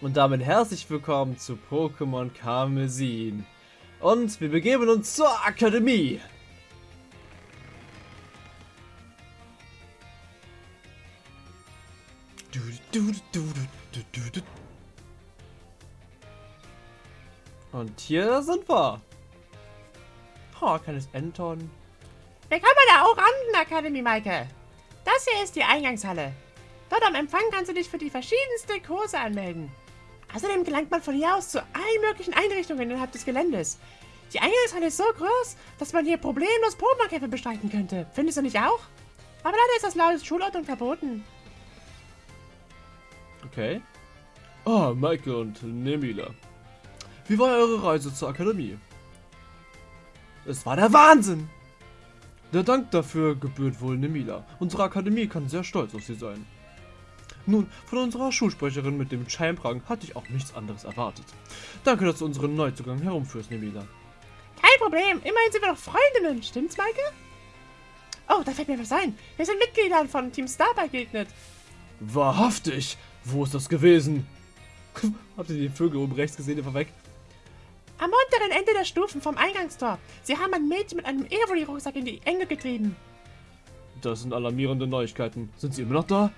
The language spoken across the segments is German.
Und damit herzlich willkommen zu Pokémon Karmesin. Und wir begeben uns zur Akademie. Und hier sind wir. Oh, kleines Anton. Willkommen bei der Orangen-Akademie, Maike. Das hier ist die Eingangshalle. Dort am Empfang kannst du dich für die verschiedensten Kurse anmelden. Außerdem gelangt man von hier aus zu allen möglichen Einrichtungen innerhalb des Geländes. Die Eingangshalle ist so groß, dass man hier problemlos Pokémon-Kämpfe bestreiten könnte. Findest du nicht auch? Aber leider ist das laut Schulordnung verboten. Okay. Ah, Maike und Nemila. Wie war eure Reise zur Akademie? Es war der Wahnsinn! Der Dank dafür gebührt wohl Nemila. Unsere Akademie kann sehr stolz auf sie sein. Nun, von unserer Schulsprecherin mit dem Scheinprang hatte ich auch nichts anderes erwartet. Danke, dass du unseren Neuzugang herumführst, Nemila. Kein Problem, immerhin sind wir doch Freundinnen, stimmt's, Maike? Oh, da fällt mir was ein. Wir sind Mitgliedern von Team Star begegnet. Wahrhaftig! Wo ist das gewesen? Habt ihr die Vögel oben rechts gesehen, war weg? Am unteren Ende der Stufen vom Eingangstor. Sie haben ein Mädchen mit einem Evoli-Rucksack in die Enge getrieben. Das sind alarmierende Neuigkeiten. Sind sie immer noch da?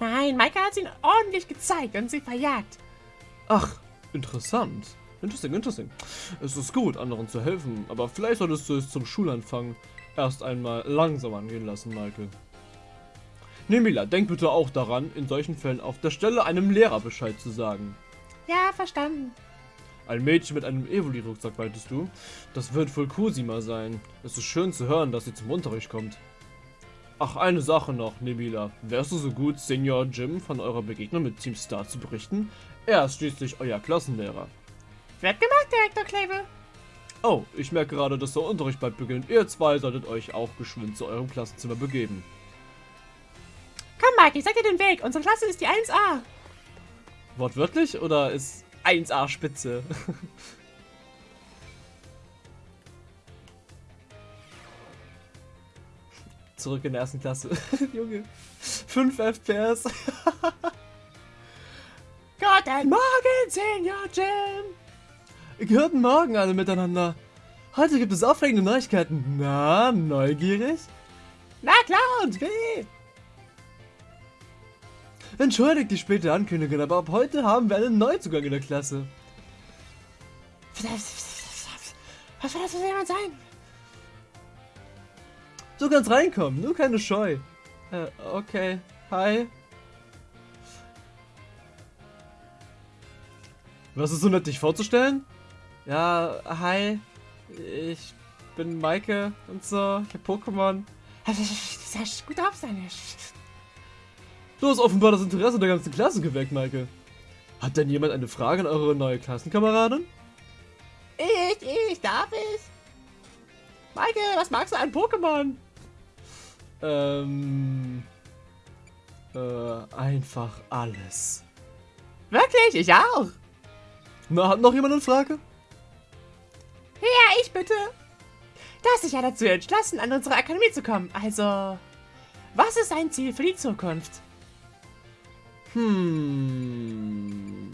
Nein, Maike hat sie ihnen ordentlich gezeigt und sie verjagt. Ach, interessant. Interesting, interesting. Es ist gut, anderen zu helfen, aber vielleicht solltest du es zum Schulanfang erst einmal langsam angehen lassen, Maike. Nemila, denk bitte auch daran, in solchen Fällen auf der Stelle einem Lehrer Bescheid zu sagen. Ja, verstanden. Ein Mädchen mit einem Evoli-Rucksack, meintest du? Das wird wohl Kusima sein. Es ist schön zu hören, dass sie zum Unterricht kommt. Ach, eine Sache noch, Nebila. Wärst du so gut, Senior Jim von eurer Begegnung mit Team Star zu berichten? Er ist schließlich euer Klassenlehrer. Wird gemacht, Direktor Kleve. Oh, ich merke gerade, dass der Unterricht bald beginnt. Ihr zwei solltet euch auch geschwind zu eurem Klassenzimmer begeben. Komm, Mike, ich sag dir den Weg. Unsere Klasse ist die 1A. Wortwörtlich oder ist 1A Spitze? Zurück in der ersten Klasse. Junge. 5 FPS. Guten Morgen, Senior Jim. Guten Morgen alle miteinander. Heute gibt es aufregende Neuigkeiten. Na, neugierig? Na klar, und wie? Entschuldigt die späte Ankündigung, aber ab heute haben wir einen Neuzugang in der Klasse. Was soll das für jemand sein? Du kannst reinkommen, nur keine Scheu. Äh, okay. Hi. Was ist so nett, dich vorzustellen? Ja, hi. Ich bin Maike und so. Ich hab Pokémon. Das ist gut auf seine. Du hast offenbar das Interesse der ganzen Klasse geweckt, Maike. Hat denn jemand eine Frage an eure neue Klassenkameradin? Ich, ich, darf ich? Maike, was magst du an Pokémon? Ähm. Äh, einfach alles. Wirklich? Ich auch. Na, hat noch jemand eine Frage? Ja, ich bitte. Du hast dich ja dazu entschlossen, an unsere Akademie zu kommen. Also, was ist dein Ziel für die Zukunft? Hm.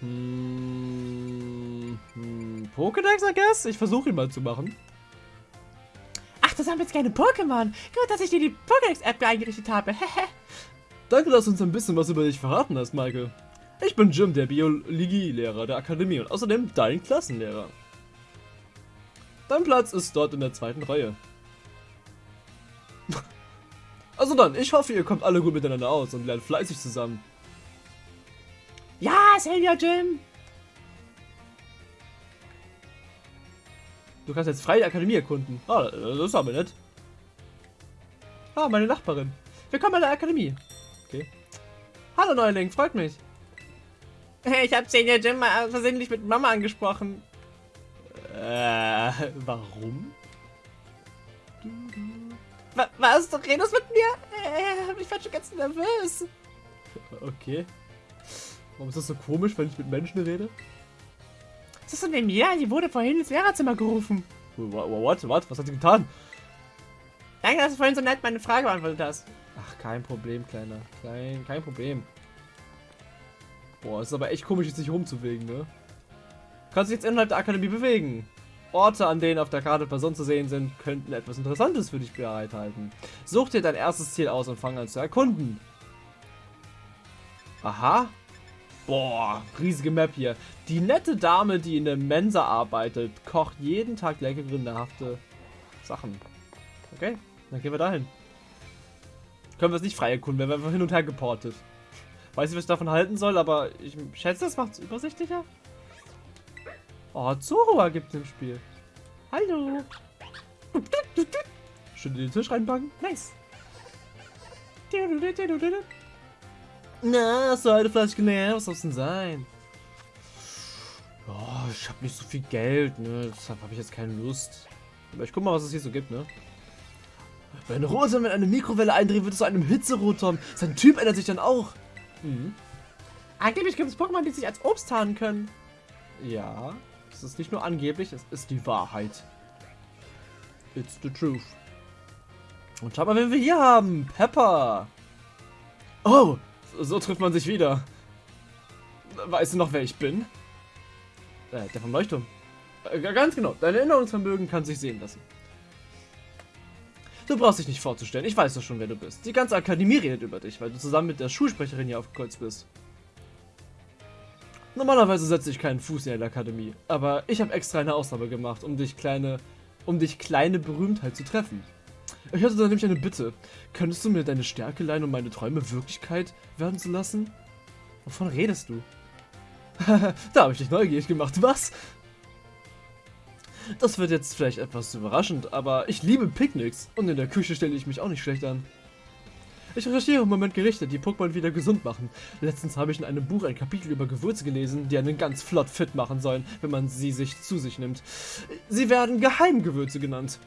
Hm. Hm. Pokédex, I guess? Ich versuche ihn mal zu machen. Du sammelst keine Pokémon. Gut, dass ich dir die Pokédex-App eingerichtet habe. Danke, dass du uns ein bisschen was über dich verraten hast, Michael. Ich bin Jim, der Biologielehrer der Akademie und außerdem dein Klassenlehrer. Dein Platz ist dort in der zweiten Reihe. Also dann, ich hoffe, ihr kommt alle gut miteinander aus und lernt fleißig zusammen. Ja, Senior Jim. Du kannst jetzt frei die Akademie erkunden. Ah, das ist aber nett. Ah, meine Nachbarin. Willkommen in der Akademie. Okay. Hallo Neuling, freut mich. Ich habe Senior Jim mal versehentlich mit Mama angesprochen. Äh, warum? Was? Du redest mit mir? Äh, ich war schon ganz nervös. Okay. Warum ist das so komisch, wenn ich mit Menschen rede? Was ist denn denn mir? Die wurde vorhin ins Lehrerzimmer gerufen. What? What? Was hat sie getan? Danke, dass du vorhin so nett meine Frage beantwortet hast. Ach kein Problem, Kleiner. Kein, kein Problem. Boah, ist aber echt komisch, jetzt sich rumzubewegen, ne? Kannst dich jetzt innerhalb der Akademie bewegen. Orte, an denen auf der Karte Personen zu sehen sind, könnten etwas Interessantes für dich bereithalten. Such dir dein erstes Ziel aus und fang an zu erkunden. Aha. Boah, riesige Map hier. Die nette Dame, die in der Mensa arbeitet, kocht jeden Tag leckere, nahrhafte Sachen. Okay, dann gehen wir dahin. Können wir es nicht frei erkunden, werden wir einfach hin und her geportet. Weiß nicht, was ich davon halten soll, aber ich schätze, das macht es übersichtlicher. Oh, Zorua gibt es im Spiel. Hallo. Schön in den Tisch reinpacken. Nice. Na, so eine Flasche genervt. Was soll es denn sein? Oh, ich habe nicht so viel Geld, ne? Deshalb habe ich jetzt keine Lust. Aber ich guck mal, was es hier so gibt, ne? Wenn Rosa mit einer Mikrowelle eindreht, wird es zu einem Hitzerotom. Sein Typ ändert sich dann auch. Mhm. Angeblich gibt es Pokémon, die sich als Obst tarnen können. Ja, es ist nicht nur angeblich, es ist die Wahrheit. It's the truth. Und schau mal, wen wir hier haben. Pepper. Oh, so, trifft man sich wieder. Weißt du noch, wer ich bin? Äh, der vom Leuchtturm. Äh, ganz genau, dein Erinnerungsvermögen kann sich sehen lassen. Du brauchst dich nicht vorzustellen, ich weiß doch schon, wer du bist. Die ganze Akademie redet über dich, weil du zusammen mit der Schulsprecherin hier aufgekreuzt bist. Normalerweise setze ich keinen Fuß in der Akademie, aber ich habe extra eine Ausnahme gemacht, um dich kleine, um dich kleine Berühmtheit zu treffen. Ich hatte da nämlich eine Bitte. Könntest du mir deine Stärke leihen, um meine Träume Wirklichkeit werden zu lassen? Wovon redest du? da habe ich dich neugierig gemacht. Was? Das wird jetzt vielleicht etwas überraschend, aber ich liebe Picknicks und in der Küche stelle ich mich auch nicht schlecht an. Ich recherchiere im Moment Gerichte, die Pokémon wieder gesund machen. Letztens habe ich in einem Buch ein Kapitel über Gewürze gelesen, die einen ganz flott fit machen sollen, wenn man sie sich zu sich nimmt. Sie werden Geheimgewürze genannt.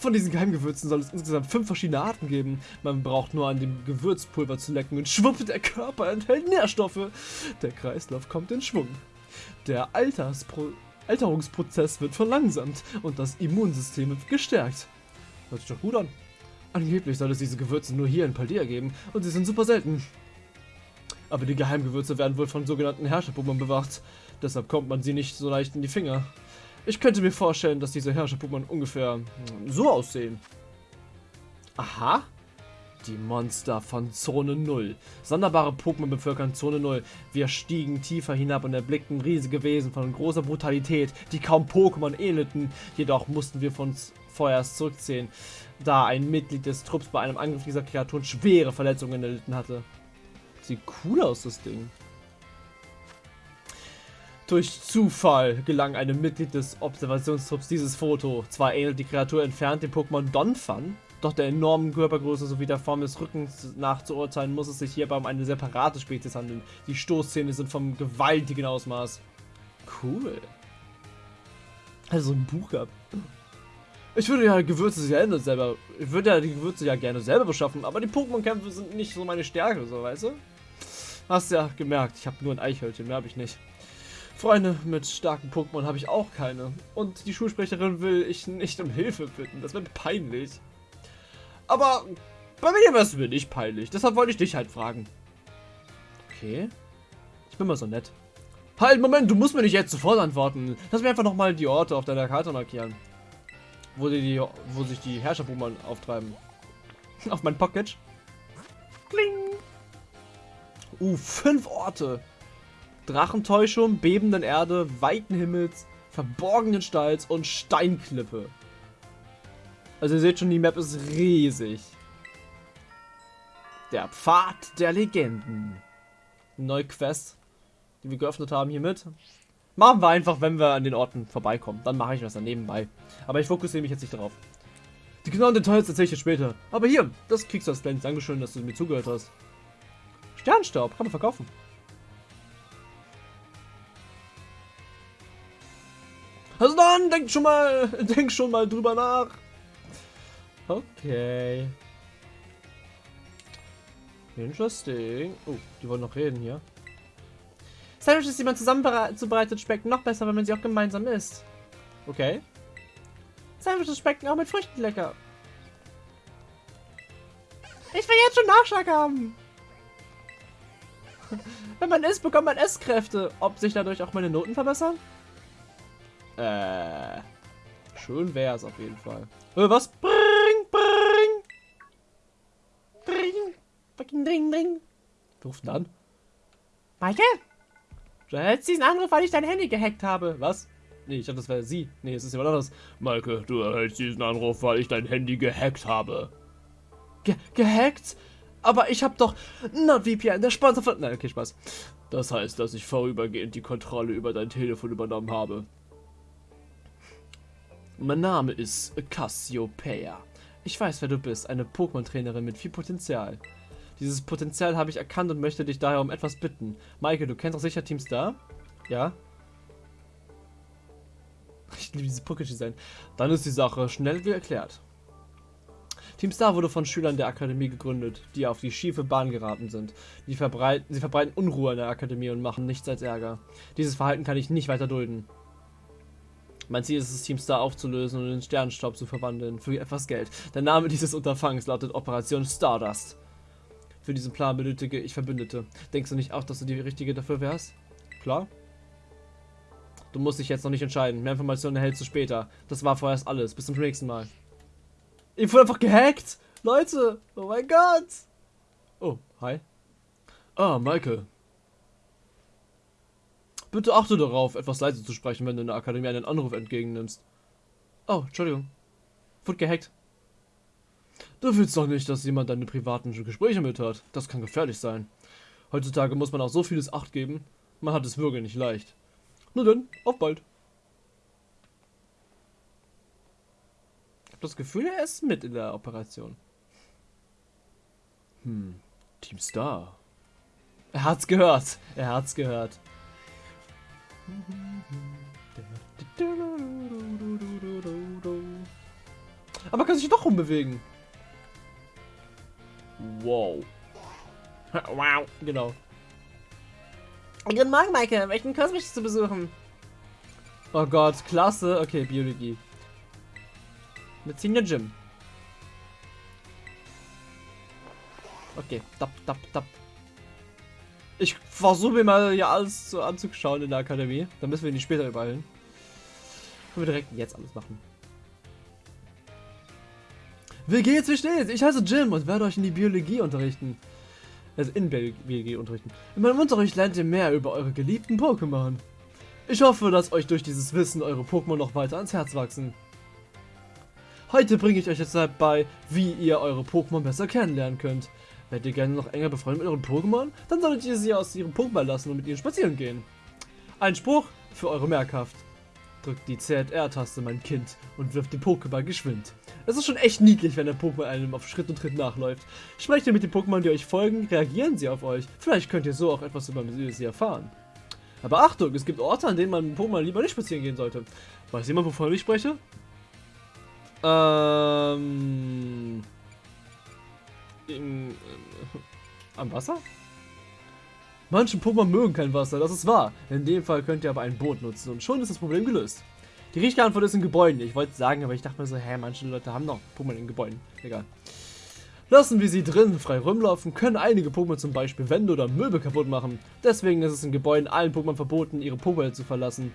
Von diesen Geheimgewürzen soll es insgesamt fünf verschiedene Arten geben. Man braucht nur an dem Gewürzpulver zu lecken und schwupp, der Körper enthält Nährstoffe. Der Kreislauf kommt in Schwung. Der Alterspro Alterungsprozess wird verlangsamt und das Immunsystem wird gestärkt. Hört sich doch gut an. Angeblich soll es diese Gewürze nur hier in Paldea geben und sie sind super selten. Aber die Geheimgewürze werden wohl von sogenannten Herrscherpummern bewacht. Deshalb kommt man sie nicht so leicht in die Finger. Ich könnte mir vorstellen, dass diese Herrscherpummern ungefähr hm, so aussehen. Aha. Die Monster von Zone 0. Sonderbare Pokémon bevölkern Zone 0. Wir stiegen tiefer hinab und erblickten riesige Wesen von großer Brutalität, die kaum Pokémon ähnelten. Jedoch mussten wir von uns vorerst zurückziehen, da ein Mitglied des Trupps bei einem Angriff dieser Kreaturen schwere Verletzungen erlitten hatte. Sieht cool aus, das Ding. Durch Zufall gelang einem Mitglied des Observationstrupps dieses Foto. Zwar ähnelt die Kreatur entfernt dem Pokémon Donphan, doch der enormen Körpergröße sowie der Form des Rückens nach zu urteilen, muss es sich hierbei um eine separate Spezies handeln. Die Stoßzähne sind vom gewaltigen Ausmaß. Cool. Also ein Buch gehabt. Ich würde ja Gewürze gerne selber. Ich würde ja die Gewürze ja gerne selber beschaffen, aber die Pokémon-Kämpfe sind nicht so meine Stärke, so weißt du? Hast ja gemerkt, ich habe nur ein Eichhörnchen, mehr habe ich nicht. Freunde mit starken Pokémon habe ich auch keine. Und die Schulsprecherin will ich nicht um Hilfe bitten. Das wird peinlich. Aber bei mir wäre es mir nicht peinlich. Deshalb wollte ich dich halt fragen. Okay. Ich bin mal so nett. Halt, Moment, du musst mir nicht jetzt sofort antworten. Lass mir einfach nochmal die Orte auf deiner Karte markieren wo, die, wo sich die Herrscherbummern auftreiben. Auf mein Pocket. Kling. Uh, fünf Orte. Drachentäuschung, bebenden Erde, weiten Himmels, verborgenen Stalz und Steinklippe. Also ihr seht schon, die Map ist riesig. Der Pfad der Legenden. Neue Quest, die wir geöffnet haben hiermit. Machen wir einfach, wenn wir an den Orten vorbeikommen. Dann mache ich das dann nebenbei. Aber ich fokussiere mich jetzt nicht darauf. Die genauen Details erzähle ich dir später. Aber hier, das kriegst du als kleines Dankeschön, dass du mir zugehört hast. Sternstaub, kann man verkaufen. Dann, denk schon mal, denk schon mal drüber nach. Okay. Interesting. Oh, die wollen noch reden hier. Sandwiches, die man zusammen zubereitet, schmecken noch besser, wenn man sie auch gemeinsam isst. Okay. Sandwiches schmecken auch mit Früchten lecker. Ich will jetzt schon Nachschlag haben. Wenn man isst, bekommt man Esskräfte. Ob sich dadurch auch meine Noten verbessern? Äh. Schön wär's auf jeden Fall. Äh, was? Bring, bring. Dring. Fucking dring, dring. Ruft an? Maike? Du erhältst diesen Anruf, weil ich dein Handy gehackt habe. Was? Nee, ich dachte, das wäre sie. Nee, es ist jemand anderes. Maike, du erhältst diesen Anruf, weil ich dein Handy gehackt habe. Ge gehackt? Aber ich hab doch NordVPN, der Sponsor von... Nein, okay, Spaß. Das heißt, dass ich vorübergehend die Kontrolle über dein Telefon übernommen habe. Mein Name ist Cassiopeia. Ich weiß, wer du bist, eine Pokémon-Trainerin mit viel Potenzial. Dieses Potenzial habe ich erkannt und möchte dich daher um etwas bitten. Maike, du kennst doch sicher Team Star? Ja? Ich liebe dieses Pokédesign. Dann ist die Sache schnell wie erklärt. Team Star wurde von Schülern der Akademie gegründet, die auf die schiefe Bahn geraten sind. Sie verbreiten Unruhe in der Akademie und machen nichts als Ärger. Dieses Verhalten kann ich nicht weiter dulden. Mein Ziel ist es, Team Star aufzulösen und in Sternenstaub zu verwandeln, für etwas Geld. Der Name dieses Unterfangs lautet Operation Stardust. Für diesen Plan benötige ich Verbündete. Denkst du nicht auch, dass du die Richtige dafür wärst? Klar? Du musst dich jetzt noch nicht entscheiden. Mehr Informationen erhältst du später. Das war vorerst alles. Bis zum nächsten Mal. Ich wurde einfach gehackt! Leute! Oh mein Gott! Oh, hi. Ah, Michael. Bitte achte darauf, etwas leise zu sprechen, wenn du in der Akademie einen Anruf entgegennimmst. Oh, Entschuldigung. Wurde gehackt. Du willst doch nicht, dass jemand deine privaten Gespräche mithört. Das kann gefährlich sein. Heutzutage muss man auch so vieles Acht geben. Man hat es wirklich nicht leicht. Nur dann, auf bald. Ich habe das Gefühl, er ist mit in der Operation. Hm, Team Star. Er hat's gehört. Er hat's gehört. Aber kann sich doch rumbewegen. Wow. wow. Genau. Guten Morgen, Maike. Welchen Kurs möchtest du besuchen? Oh Gott, klasse. Okay, Biologie. Mit Senior Gym. Okay, tap, tap, tap. Ich versuche mir mal hier alles so anzuschauen in der Akademie. Dann müssen wir die später übereilen. Können wir direkt jetzt alles machen. Wie geht's, wie steht's? Ich heiße Jim und werde euch in die Biologie unterrichten. Also in Biologie unterrichten. In meinem Unterricht lernt ihr mehr über eure geliebten Pokémon. Ich hoffe, dass euch durch dieses Wissen eure Pokémon noch weiter ans Herz wachsen. Heute bringe ich euch jetzt bei, wie ihr eure Pokémon besser kennenlernen könnt. Werdet ihr gerne noch enger befreundet mit euren Pokémon? Dann solltet ihr sie aus ihrem Pokéball lassen und mit ihnen spazieren gehen. Ein Spruch für eure Merkhaft. Drückt die ZR-Taste, mein Kind, und wirft den Pokéball geschwind. Es ist schon echt niedlich, wenn der Pokémon einem auf Schritt und Tritt nachläuft. Sprecht ihr mit den Pokémon, die euch folgen, reagieren sie auf euch. Vielleicht könnt ihr so auch etwas über sie erfahren. Aber Achtung, es gibt Orte, an denen man mit Pokémon lieber nicht spazieren gehen sollte. Weiß jemand, wovon ich spreche? Ähm... In, äh, am Wasser? Manche Pokémon mögen kein Wasser, das ist wahr. In dem Fall könnt ihr aber ein Boot nutzen und schon ist das Problem gelöst. Die richtige Antwort ist in Gebäuden. Ich wollte sagen, aber ich dachte mir so, hä, manche Leute haben noch Pokémon in Gebäuden. Egal. Lassen wir sie drin frei rumlaufen, können einige Pokémon zum Beispiel Wände oder Möbel kaputt machen. Deswegen ist es in Gebäuden allen Pokémon verboten, ihre Pokémon zu verlassen.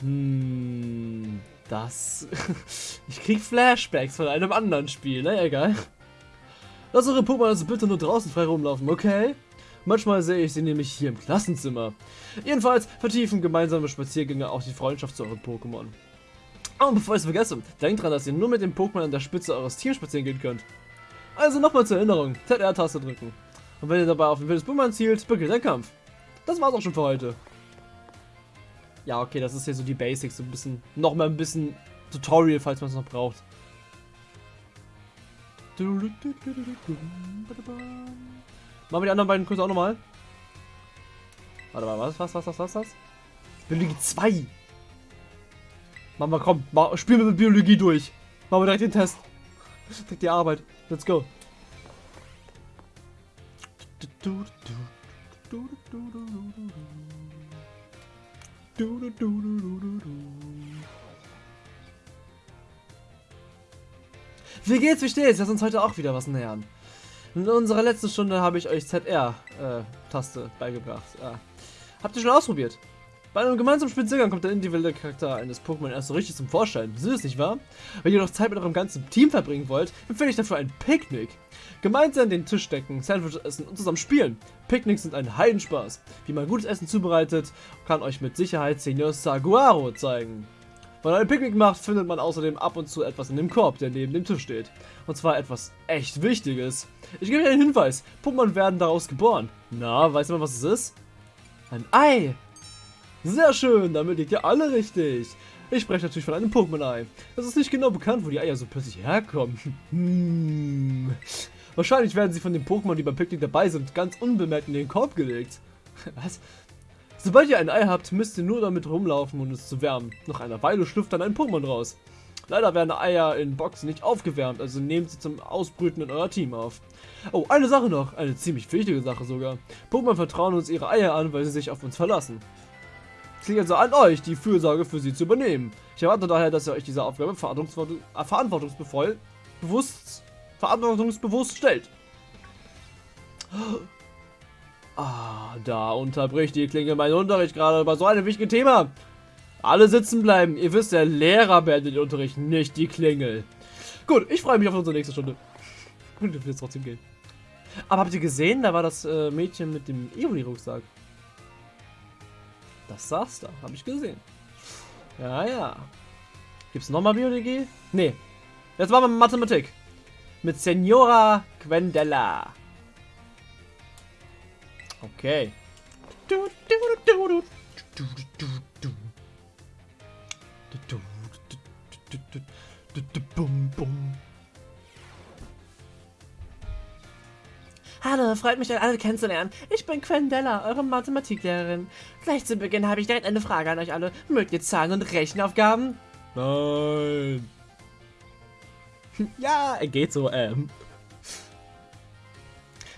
Hm, das... ich krieg Flashbacks von einem anderen Spiel, na ne? egal. Lass eure Pokémon also bitte nur draußen frei rumlaufen, okay? Manchmal sehe ich sie nämlich hier im Klassenzimmer. Jedenfalls vertiefen gemeinsame Spaziergänge auch die Freundschaft zu euren Pokémon. Und bevor ich es vergesse, denkt dran, dass ihr nur mit dem Pokémon an der Spitze eures Teams spazieren gehen könnt. Also nochmal zur Erinnerung, ZR-Taste drücken. Und wenn ihr dabei auf ein wildes Pokémon zielt, beginnt der Kampf. Das war's auch schon für heute. Ja, okay, das ist hier so die Basics, so ein bisschen, nochmal ein bisschen Tutorial, falls man es noch braucht. Machen wir die anderen beiden Kurse auch nochmal. Warte mal, was, was, was, was, was, was? Biologie 2. Machen wir, komm, mal, spielen wir mit Biologie durch. Machen wir direkt den Test. Direkt die Arbeit. Let's go. Wie geht's, wie steht's? Lass uns heute auch wieder was nähern. In unserer letzten Stunde habe ich euch ZR-Taste äh, beigebracht. Ja. Habt ihr schon ausprobiert? Bei einem gemeinsamen Spaziergang kommt der individuelle Charakter eines Pokémon erst so richtig zum Vorschein. Süß, nicht wahr? Wenn ihr noch Zeit mit eurem ganzen Team verbringen wollt, empfehle ich dafür ein Picknick. Gemeinsam den Tisch decken, Sandwich essen und zusammen spielen. Picknicks sind ein Heidenspaß. Wie man gutes Essen zubereitet, kann euch mit Sicherheit Senior Saguaro zeigen. Wenn man ein Picknick macht, findet man außerdem ab und zu etwas in dem Korb, der neben dem Tisch steht. Und zwar etwas echt Wichtiges. Ich gebe euch einen Hinweis. Pokémon werden daraus geboren. Na, weiß jemand, was es ist? Ein Ei. Sehr schön, damit liegt ihr alle richtig. Ich spreche natürlich von einem Pokémon-Ei. Es ist nicht genau bekannt, wo die Eier so plötzlich herkommen. Hm. Wahrscheinlich werden sie von den Pokémon, die beim Picknick dabei sind, ganz unbemerkt in den Korb gelegt. Was? Sobald ihr ein Ei habt, müsst ihr nur damit rumlaufen, um es zu wärmen. Nach einer Weile schlüpft dann ein Pokémon raus. Leider werden Eier in Boxen nicht aufgewärmt, also nehmt sie zum Ausbrüten in euer Team auf. Oh, eine Sache noch, eine ziemlich wichtige Sache sogar. Pokémon vertrauen uns ihre Eier an, weil sie sich auf uns verlassen. Es liegt also an euch, die Fürsorge für sie zu übernehmen. Ich erwarte daher, dass ihr euch dieser Aufgabe verantwortungsvoll, bewusst, verantwortungsbewusst stellt. Ah, da unterbricht die Klinge meinen Unterricht gerade über so ein wichtiges Thema. Alle sitzen bleiben. Ihr wisst, der Lehrer beendet den Unterricht, nicht die Klingel. Gut, ich freue mich auf unsere nächste Stunde. Und wir jetzt trotzdem gehen. Aber habt ihr gesehen, da war das äh, Mädchen mit dem Ioni-Rucksack. Das saß da, habe ich gesehen. Ja, ja. Gibt's nochmal Biologie? Nee. Jetzt machen wir Mathematik. Mit Senora Quendella. Okay. Hallo, freut mich, euch alle kennenzulernen. Ich bin Quendella, eure Mathematiklehrerin. Gleich zu Beginn habe ich direkt eine Frage an euch alle. Mögt ihr Zahlen und Rechenaufgaben? Nein. ja, geht so, ähm.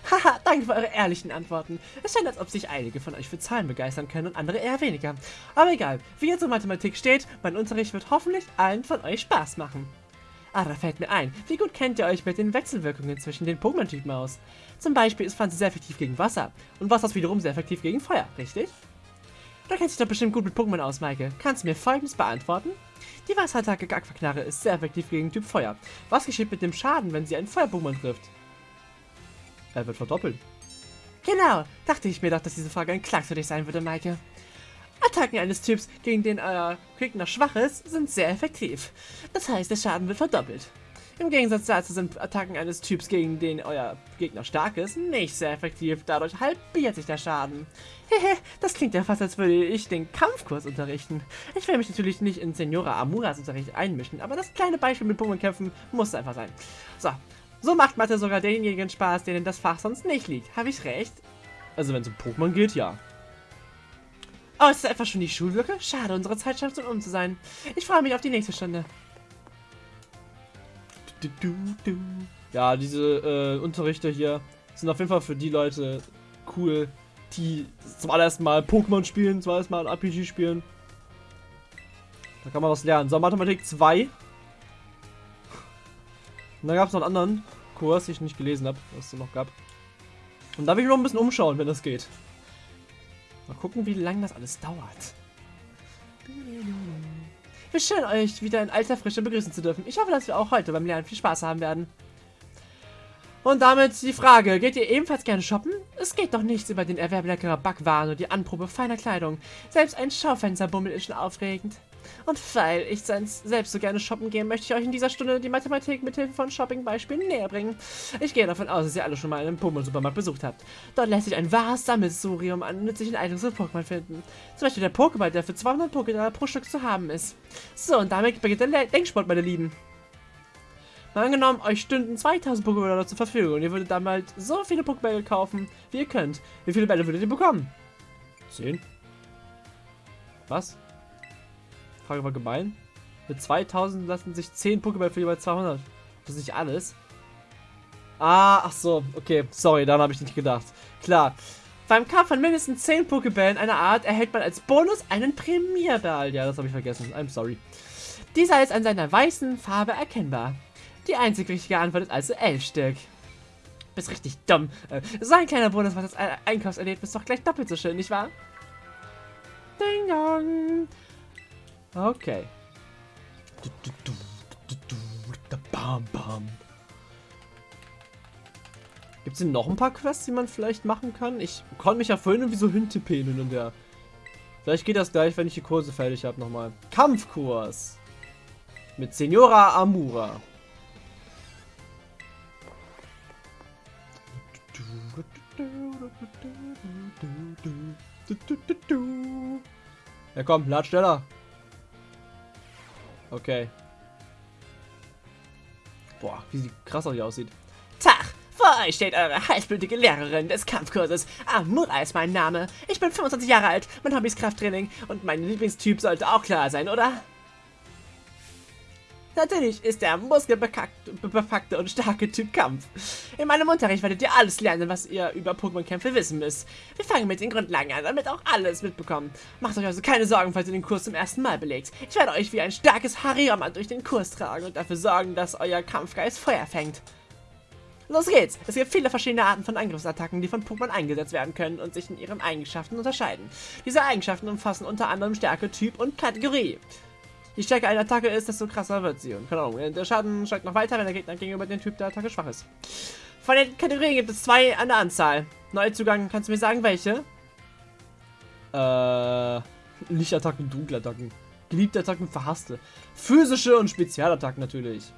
Haha, danke für eure ehrlichen Antworten. Es scheint, als ob sich einige von euch für Zahlen begeistern können und andere eher weniger. Aber egal, wie ihr zur Mathematik steht, mein Unterricht wird hoffentlich allen von euch Spaß machen. Ah, da fällt mir ein, wie gut kennt ihr euch mit den Wechselwirkungen zwischen den Pokémon-Typen aus? Zum Beispiel ist Pflanze sehr effektiv gegen Wasser und Wasser ist wiederum sehr effektiv gegen Feuer, richtig? Du kennst dich doch bestimmt gut mit Pokémon aus, Maike. Kannst du mir folgendes beantworten? Die Wasserattacke Aquaknarre ist sehr effektiv gegen Typ Feuer. Was geschieht mit dem Schaden, wenn sie einen Feuer-Pokémon trifft? Er wird verdoppelt. Genau, dachte ich mir doch, dass diese Frage ein Klacks für dich sein würde, Maike. Attacken eines Typs, gegen den euer Gegner schwach ist, sind sehr effektiv. Das heißt, der Schaden wird verdoppelt. Im Gegensatz dazu sind Attacken eines Typs, gegen den euer Gegner stark ist, nicht sehr effektiv. Dadurch halbiert sich der Schaden. Hehe, das klingt ja fast, als würde ich den Kampfkurs unterrichten. Ich will mich natürlich nicht in Senora Amuras Unterricht einmischen, aber das kleine Beispiel mit Pokémon-Kämpfen muss einfach sein. So, so macht Mathe sogar denjenigen Spaß, denen das Fach sonst nicht liegt. Habe ich recht? Also wenn es um Pokémon geht, ja. Oh, ist das etwa schon die Schulglocke? Schade, unsere Zeit scheint um zu sein. Ich freue mich auf die nächste Stunde. Ja, diese äh, Unterrichte hier sind auf jeden Fall für die Leute cool, die zum allerersten Mal Pokémon spielen, zum allerersten Mal RPG spielen. Da kann man was lernen. So, Mathematik 2. Und dann gab es noch einen anderen Kurs, den ich nicht gelesen habe, was es noch gab. Und da will ich noch ein bisschen umschauen, wenn das geht. Mal gucken, wie lange das alles dauert. Wie schön, euch wieder in alter Frische begrüßen zu dürfen. Ich hoffe, dass wir auch heute beim Lernen viel Spaß haben werden. Und damit die Frage, geht ihr ebenfalls gerne shoppen? Es geht doch nichts über den Erwerb leckerer Backwaren und die Anprobe feiner Kleidung. Selbst ein Schaufensterbummel ist schon aufregend. Und weil ich selbst so gerne shoppen gehe, möchte ich euch in dieser Stunde die Mathematik mit Hilfe von Shopping-Beispielen näher bringen. Ich gehe davon aus, dass ihr alle schon mal einen Pokémon-Supermarkt besucht habt. Dort lässt sich ein wahres Sammelsurium an nützlichen Items und Pokémon finden. Zum Beispiel der Pokéball, der für 200 Pokédollar pro Stück zu haben ist. So, und damit beginnt der Denksport, meine Lieben. Mal angenommen, euch stünden 2000 Pokébälle zur Verfügung und ihr würdet damals so viele Pokébälle kaufen, wie ihr könnt. Wie viele Bälle würdet ihr bekommen? 10. Was? Frage war gemein. Mit 2000 lassen sich 10 Pokéball für jeweils 200. Das ist nicht alles. Ah, ach so. Okay, sorry, daran habe ich nicht gedacht. Klar. Beim Kampf von mindestens 10 Pokébällen einer Art erhält man als Bonus einen Premierball. Ja, das habe ich vergessen. I'm sorry. Dieser ist an seiner weißen Farbe erkennbar. Die einzig richtige Antwort ist also 11 Stück. bist richtig dumm. Äh, so ein kleiner Bonus was das Einkaufserlebnis doch gleich doppelt so schön, nicht wahr? Ding dong. Okay. Gibt es denn noch ein paar Quests, die man vielleicht machen kann? Ich konnte mich ja vorhin irgendwie so hintippen und der. Vielleicht geht das gleich, wenn ich die Kurse fertig habe nochmal. Kampfkurs. Mit Senora Amura. Ja komm, lad schneller. Okay. Boah, wie sie krasser hier aussieht. Tag! Vor euch steht eure heißblütige Lehrerin des Kampfkurses. Amura ist mein Name. Ich bin 25 Jahre alt, mein Hobby ist Krafttraining und mein Lieblingstyp sollte auch klar sein, oder? Natürlich ist der muskelbepackte und starke Typ Kampf. In meinem Unterricht werdet ihr alles lernen, was ihr über Pokémon-Kämpfe wissen müsst. Wir fangen mit den Grundlagen an, damit auch alles mitbekommen. Macht euch also keine Sorgen, falls ihr den Kurs zum ersten Mal belegt. Ich werde euch wie ein starkes Hariyama durch den Kurs tragen und dafür sorgen, dass euer Kampfgeist Feuer fängt. Los geht's! Es gibt viele verschiedene Arten von Angriffsattacken, die von Pokémon eingesetzt werden können und sich in ihren Eigenschaften unterscheiden. Diese Eigenschaften umfassen unter anderem Stärke, Typ und Kategorie. Je stärker eine Attacke ist, desto krasser wird sie. Und keine Ahnung, der Schaden steigt noch weiter, wenn der Gegner gegenüber dem Typ der Attacke schwach ist. Von den Kategorien gibt es zwei an der Anzahl. Neuzugang, kannst du mir sagen, welche? Äh, Lichtattacken, Dunkelattacken. Geliebte Attacken, verhasste. Physische und Spezialattacken natürlich.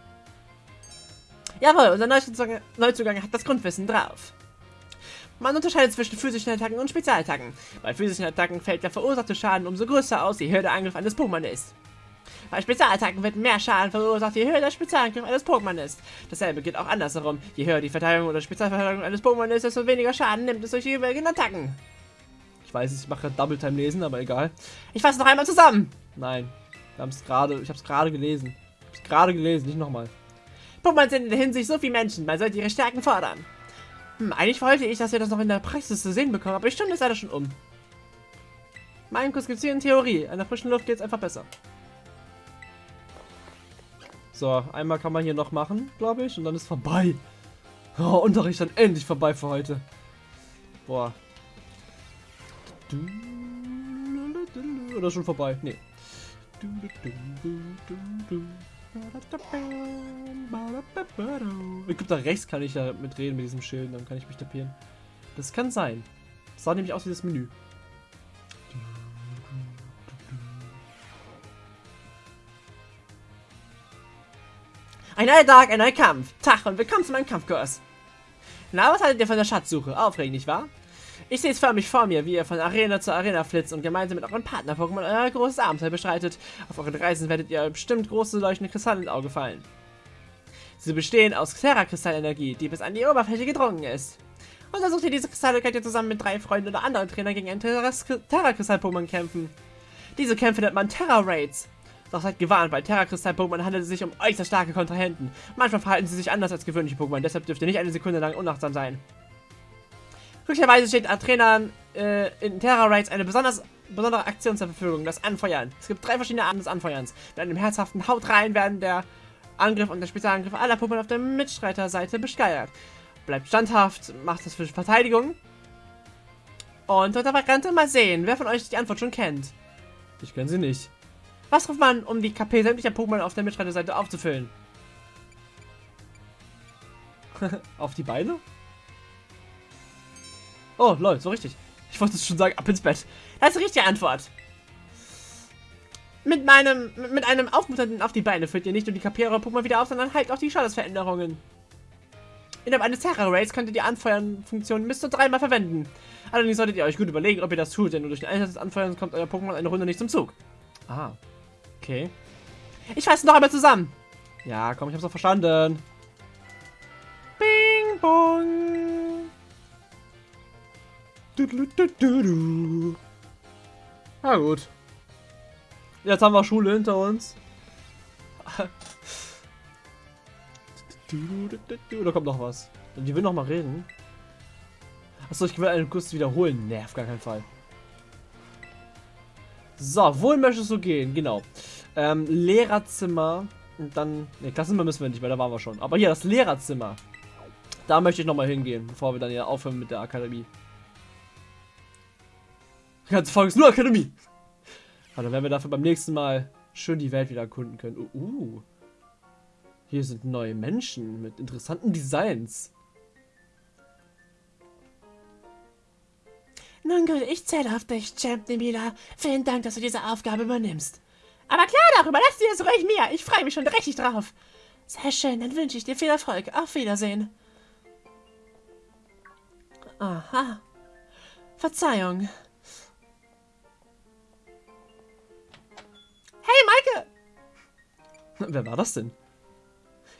Jawohl, unser Neuzugang, Neuzugang hat das Grundwissen drauf. Man unterscheidet zwischen physischen Attacken und Spezialattacken. Bei physischen Attacken fällt der verursachte Schaden umso größer aus, je höher der Angriff eines Pokémon ist. Bei Spezialattacken wird mehr Schaden verursacht, je höher der Spezialangriff eines Pokémon ist. Dasselbe geht auch andersherum. Je höher die Verteidigung oder Spezialverteidigung eines Pokémon ist, desto weniger Schaden nimmt es durch die jeweiligen Attacken. Ich weiß, ich mache Double Time lesen, aber egal. Ich fasse noch einmal zusammen. Nein, wir haben es gerade, ich habe es gerade gelesen. Ich habe es gerade gelesen, nicht nochmal. Pokémon sind in der Hinsicht so wie Menschen, man sollte ihre Stärken fordern. Hm, eigentlich wollte ich, dass wir das noch in der Praxis zu sehen bekommen, aber die Stunde ist leider schon um. Mein Kurs gibt es hier in Theorie. In der frischen Luft geht es einfach besser. So, einmal kann man hier noch machen, glaube ich, und dann ist vorbei. Oh, Unterricht dann endlich vorbei für heute. Boah. Oder schon vorbei? Nee. Ich glaube, da rechts kann ich ja mitreden mit diesem Schild, dann kann ich mich tapieren. Das kann sein. Das sah nämlich aus wie das Menü. Ein neuer Tag, ein neuer Kampf. Tag und willkommen zu meinem Kampfkurs. Na, was haltet ihr von der Schatzsuche? Aufregend, nicht wahr? Ich sehe es förmlich vor mir, wie ihr von Arena zu Arena flitzt und gemeinsam mit euren Partner-Pokémon euer großes Abenteuer bestreitet. Auf euren Reisen werdet ihr bestimmt große leuchtende Kristalle ins Auge fallen. Sie bestehen aus Terra-Kristallenergie, die bis an die Oberfläche gedrungen ist. Untersucht ihr diese Kristalle, könnt ihr zusammen mit drei Freunden oder anderen Trainern gegen ein Terra-Kristall-Pokémon kämpfen. Diese Kämpfe nennt man Terra-Raids. Doch seid gewarnt, bei Terra-Kristall-Pokémon handelt es sich um äußerst starke Kontrahenten. Manchmal verhalten sie sich anders als gewöhnliche Pokémon, deshalb dürft ihr nicht eine Sekunde lang unachtsam sein. Glücklicherweise steht an Trainern äh, in Terra Raids eine besonders, besondere Aktion zur Verfügung, das Anfeuern. Es gibt drei verschiedene Arten des Anfeuerns. Mit einem herzhaften Haut rein werden der Angriff und der Spezialangriff aller Pokémon auf der Mitstreiterseite besteuert. Bleibt standhaft, macht das für Verteidigung. Und unter Variante mal sehen, wer von euch die Antwort schon kennt. Ich kenne sie nicht. Was ruft man, um die KP sämtlicher Pokémon auf der Mitstreiterseite aufzufüllen? auf die Beine? Oh, lol, so richtig. Ich wollte es schon sagen, ab ins Bett. Das ist die richtige Antwort. Mit meinem, mit einem aufmunternden auf die Beine füllt ihr nicht nur die KP eurer Pokémon wieder auf, sondern halt auch die Schadensveränderungen. Innerhalb eines Terra-Rays könnt ihr die Anfeuern-Funktion bis zu dreimal verwenden. Allerdings solltet ihr euch gut überlegen, ob ihr das tut, denn nur durch den Einsatz des Anfeuerns kommt euer Pokémon eine Runde nicht zum Zug. Ah, okay. Ich fasse noch einmal zusammen. Ja, komm, ich hab's doch verstanden. Bing, bong. Na gut. Jetzt haben wir Schule hinter uns. Da kommt noch was. Die will noch mal reden. Achso, ich will einen Kuss wiederholen. Nee, auf gar keinen Fall. So, wohin möchtest du gehen? Genau. Ähm, Lehrerzimmer. Und dann. Ne, Klassenzimmer müssen wir nicht, weil da waren wir schon. Aber hier, das Lehrerzimmer. Da möchte ich nochmal hingehen, bevor wir dann ja aufhören mit der Akademie. Die ganze Folge ist nur Akademie. Aber dann werden wir dafür beim nächsten Mal schön die Welt wieder erkunden können. Uh, uh. Hier sind neue Menschen mit interessanten Designs. Nun gut, ich zähle auf dich, Champ Nebula. Vielen Dank, dass du diese Aufgabe übernimmst. Aber klar doch, überlass dir das ruhig mir. Ich freue mich schon richtig drauf. Sehr schön, dann wünsche ich dir viel Erfolg. Auf Wiedersehen. Aha. Verzeihung. Hey, Maike! Wer war das denn?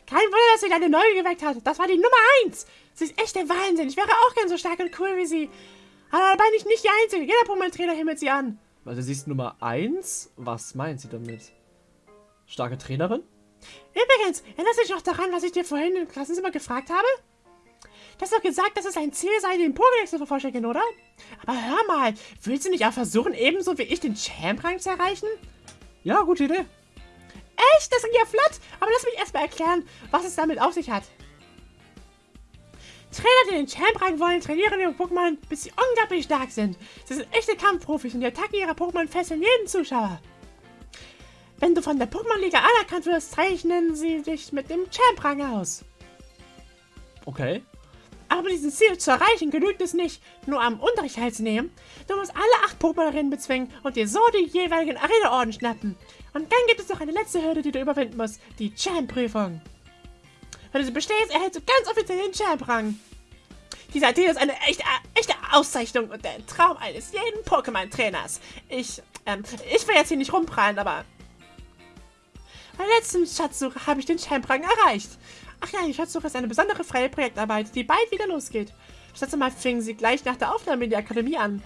Kein Wunder, dass sie deine Neugier geweckt hat. Das war die Nummer eins. Sie ist echt der Wahnsinn. Ich wäre auch gern so stark und cool wie sie. Aber dabei bin ich nicht die Einzige. Jeder Pokémon-Trainer himmelt sie an. Also sie ist Nummer 1? Was meint sie damit? Starke Trainerin? Übrigens, erinnerst du dich noch daran, was ich dir vorhin im Klassenzimmer gefragt habe? Du hast doch gesagt, dass es ein Ziel sei, den Pokédex zu vervollständigen, oder? Aber hör mal, willst du nicht auch versuchen, ebenso wie ich den Champ-Rang zu erreichen? Ja, gute Idee. Echt? Das ging ja flott. Aber lass mich erstmal erklären, was es damit auf sich hat. Trainer, die den Champ-Rang wollen, trainieren ihre Pokémon, bis sie unglaublich stark sind. Sie sind echte Kampfprofis und die Attacken ihrer Pokémon fesseln jeden Zuschauer. Wenn du von der Pokémon-Liga anerkannt wirst, zeichnen sie dich mit dem Champ-Rang aus. Okay. Aber diesen Ziel zu erreichen, genügt es nicht, nur am Unterricht teilzunehmen. Du musst alle acht Pokémon-Rennen bezwingen und dir so die jeweiligen Arena-Orden schnappen. Und dann gibt es noch eine letzte Hürde, die du überwinden musst, die Champ-Prüfung. Wenn du sie bestehst, erhältst du ganz offiziell den Champ-Rang. Dieser Titel ist eine echte, echte Auszeichnung und der Traum eines jeden Pokémon-Trainers. Ich, ähm, ich will jetzt hier nicht rumprallen, aber... Bei der letzten Schatzsuche habe ich den Champ-Rang erreicht. Ach ja, die Schatzsuche ist eine besondere freie Projektarbeit, die bald wieder losgeht. Das letzte Mal fingen sie gleich nach der Aufnahme in die Akademie an.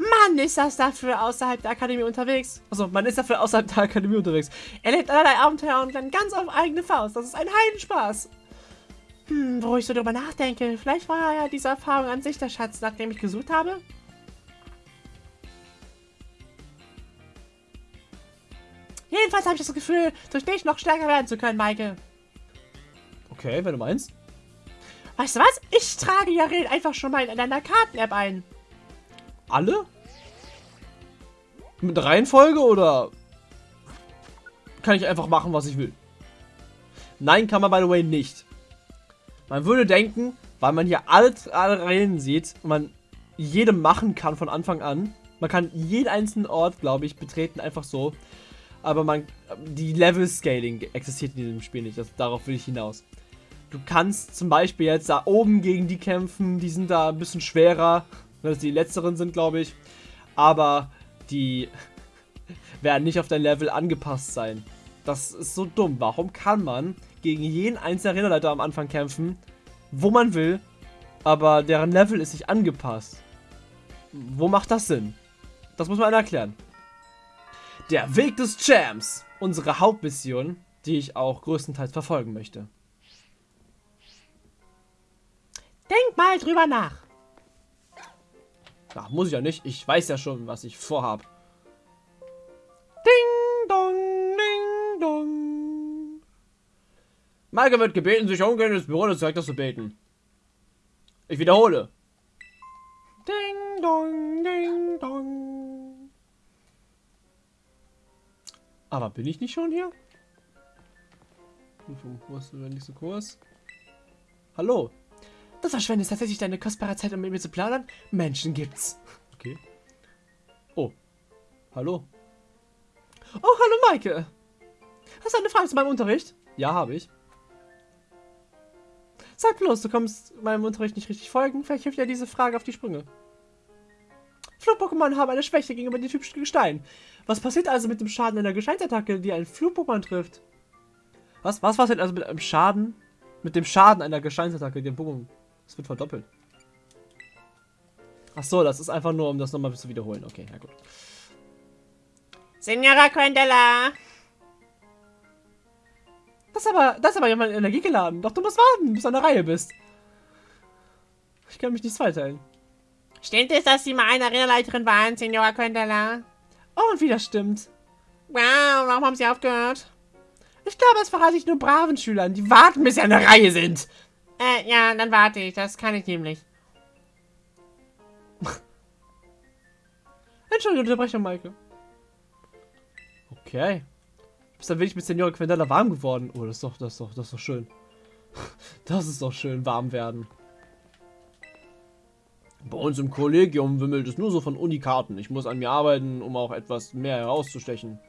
Mann, ist das dafür außerhalb der Akademie unterwegs. Also, man ist dafür außerhalb der Akademie unterwegs. Er lebt allerlei Abenteuer und dann ganz auf eigene Faust. Das ist ein Heidenspaß. Hm, wo ich so drüber nachdenke, vielleicht war ja diese Erfahrung an sich der Schatz, nach dem ich gesucht habe. Jedenfalls habe ich das Gefühl, durch dich noch stärker werden zu können, Maike. Okay, wenn du meinst. Weißt du was? Ich trage Jaren einfach schon mal in deiner Karten-App ein. Alle? Mit Reihenfolge oder kann ich einfach machen, was ich will? Nein, kann man by the way nicht. Man würde denken, weil man hier alle, alle Reihen sieht und man jede machen kann von Anfang an. Man kann jeden einzelnen Ort, glaube ich, betreten, einfach so. Aber man, die Level-Scaling existiert in diesem Spiel nicht. Das, darauf will ich hinaus. Du kannst zum Beispiel jetzt da oben gegen die kämpfen. Die sind da ein bisschen schwerer. Dass die letzteren sind, glaube ich. Aber die werden nicht auf dein Level angepasst sein. Das ist so dumm. Warum kann man gegen jeden einzelnen Arenaleiter am Anfang kämpfen, wo man will, aber deren Level ist nicht angepasst? Wo macht das Sinn? Das muss man einer erklären. Der Weg des Champs. Unsere Hauptmission, die ich auch größtenteils verfolgen möchte. Denk mal drüber nach. Ach, muss ich ja nicht. Ich weiß ja schon, was ich vorhab. Ding dong, ding dong. Maike wird gebeten, sich umgehen ins Büro des Direktors zu beten. Ich wiederhole. Ding dong, ding dong. Aber bin ich nicht schon hier? Wo ist der nächste Kurs? Hallo. Du verschwendest tatsächlich deine kostbare Zeit, um mit mir zu plaudern? Menschen gibt's. Okay. Oh. Hallo. Oh, hallo Maike. Hast du eine Frage zu meinem Unterricht? Ja, habe ich. Sag bloß, du kommst meinem Unterricht nicht richtig folgen. Vielleicht hilft dir diese Frage auf die Sprünge. Flug-Pokémon haben eine Schwäche gegenüber dem typischen Gestein. Was passiert also mit dem Schaden einer Gesteinsattacke, die ein Flug-Pokémon trifft? Was? Was passiert also mit einem Schaden? Mit dem Schaden einer Gesteinsattacke, die ein Pokémon es wird verdoppelt. Ach so, das ist einfach nur, um das nochmal zu wiederholen. Okay, ja gut. Signora Quendella! Das ist aber, das ist aber jemand Energie geladen. Doch du musst warten, bis du an der Reihe bist. Ich kann mich nicht zweiteilen. Stimmt es, dass Sie mal eine Arenaleiterin waren, Signora Quendella? Oh, und wieder stimmt. Wow, warum haben Sie aufgehört? Ich glaube, es verrate ich nur braven Schülern, die warten, bis sie an der Reihe sind. Äh, ja, dann warte ich. Das kann ich nämlich. Entschuldigung, Unterbrechung, Maike. Okay. Du bist dann wirklich mit Senior Quendella warm geworden. Oh, das ist doch, das ist doch, das ist doch schön. Das ist doch schön, warm werden. Bei uns im Kollegium wimmelt es nur so von Unikarten. Ich muss an mir arbeiten, um auch etwas mehr herauszustechen.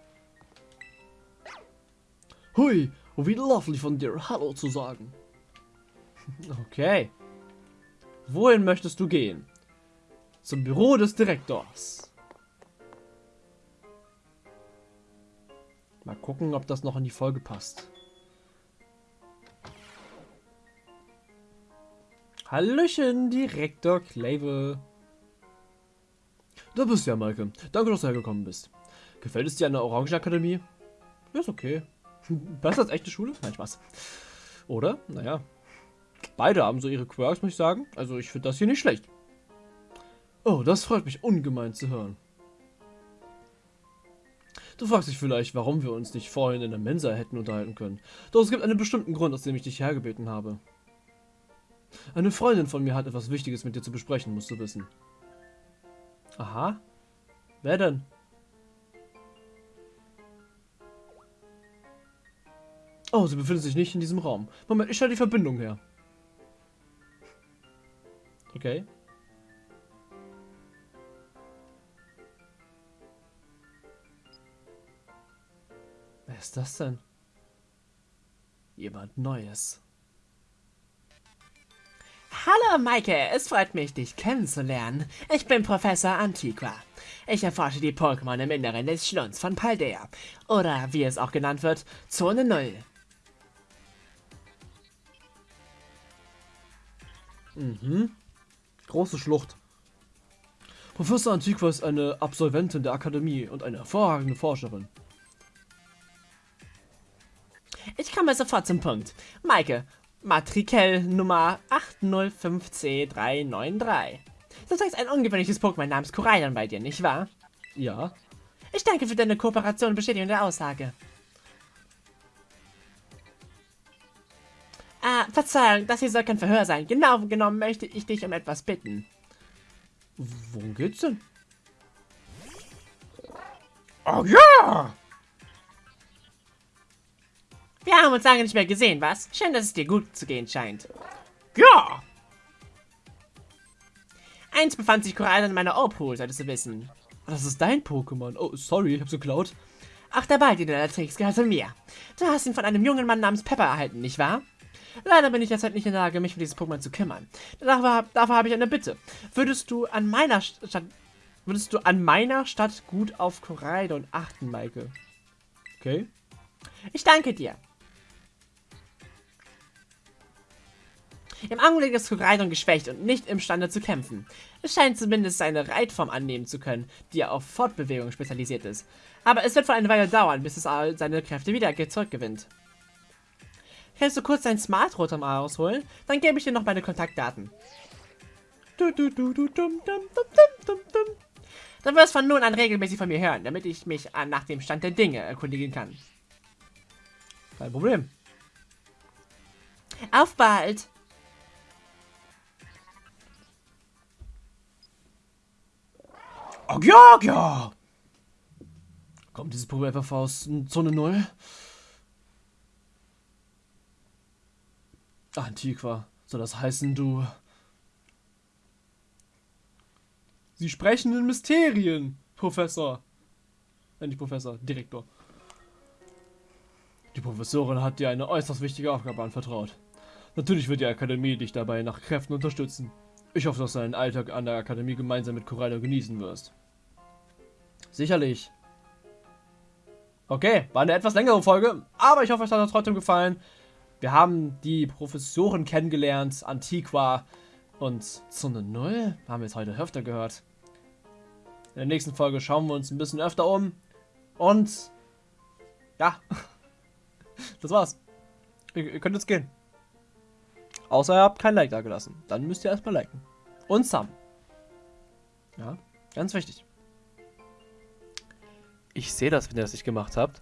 Hui, wie lovely von dir, Hallo zu sagen. Okay. Wohin möchtest du gehen? Zum Büro des Direktors. Mal gucken, ob das noch in die Folge passt. Hallöchen, Direktor Clavel. Da bist du ja, Maike. Danke, dass du hergekommen bist. Gefällt es dir an der Orangenakademie? Ist okay. Besser als echte Schule? Nein, Spaß. Oder? Naja. Beide haben so ihre Quirks, muss ich sagen. Also ich finde das hier nicht schlecht. Oh, das freut mich ungemein zu hören. Du fragst dich vielleicht, warum wir uns nicht vorhin in der Mensa hätten unterhalten können. Doch es gibt einen bestimmten Grund, aus dem ich dich hergebeten habe. Eine Freundin von mir hat etwas Wichtiges mit dir zu besprechen, musst du wissen. Aha. Wer denn? Oh, sie befindet sich nicht in diesem Raum. Moment, ich stelle die Verbindung her. Okay. Wer ist das denn? Jemand Neues. Hallo Maike, es freut mich, dich kennenzulernen. Ich bin Professor Antiqua. Ich erforsche die Pokémon im Inneren des Schlunds von Paldea. Oder wie es auch genannt wird, Zone 0. Mhm. Große Schlucht. Professor Antiqua ist eine Absolventin der Akademie und eine hervorragende Forscherin. Ich komme sofort zum Punkt. Maike, Matrikel Nummer 805C393. Das heißt ein ungewöhnliches Pokémon namens Koraidon bei dir, nicht wahr? Ja. Ich danke für deine Kooperation und Bestätigung der Aussage. Ah, Verzeihung, das hier soll kein Verhör sein. Genau genommen möchte ich dich um etwas bitten. Worum geht's denn? Oh ja! Wir haben uns lange nicht mehr gesehen, was? Schön, dass es dir gut zu gehen scheint. Ja! Eins befand sich Korallen in meiner Opal, solltest du wissen. Das ist dein Pokémon. Oh, sorry, ich hab's geklaut. Ach, der Ball, den du da trägst, gehört zu mir. Du hast ihn von einem jungen Mann namens Pepper erhalten, nicht wahr? Leider bin ich derzeit nicht in der Lage, mich um dieses Pokémon zu kümmern. Dafür, dafür habe ich eine Bitte. Würdest du an meiner Stadt... Würdest du an meiner Stadt gut auf Koraidon achten, Maike? Okay. Ich danke dir. Im Augenblick ist Koraidon geschwächt und nicht imstande zu kämpfen. Es scheint zumindest seine Reitform annehmen zu können, die auf Fortbewegung spezialisiert ist. Aber es wird wohl eine Weile dauern, bis es seine Kräfte wieder zurückgewinnt. Kannst du kurz dein Smart Rotom ausholen? Dann gebe ich dir noch meine Kontaktdaten. Du, du, du, du, dum, dum, dum, dum. Dann wirst du von nun an regelmäßig von mir hören, damit ich mich nach dem Stand der Dinge erkundigen kann. Kein Problem. Auf bald! Oh, ja, ja. Kommt dieses Pokémon einfach aus Zone 0? Antiqua, soll das heißen, du... Sie sprechen in Mysterien, Professor. Äh, nicht Professor, Direktor. Die Professorin hat dir eine äußerst wichtige Aufgabe anvertraut. Natürlich wird die Akademie dich dabei nach Kräften unterstützen. Ich hoffe, dass du deinen Alltag an der Akademie gemeinsam mit Corallo genießen wirst. Sicherlich. Okay, war eine etwas längere Folge, aber ich hoffe, euch hat es trotzdem gefallen. Wir haben die Professoren kennengelernt, Antiqua und Zone 0. Haben wir jetzt heute öfter gehört. In der nächsten Folge schauen wir uns ein bisschen öfter um. Und ja, das war's. Ihr, ihr könnt jetzt gehen. Außer ihr habt kein Like da gelassen. Dann müsst ihr erstmal liken. Und Sam. Ja, ganz wichtig. Ich sehe das, wenn ihr das nicht gemacht habt.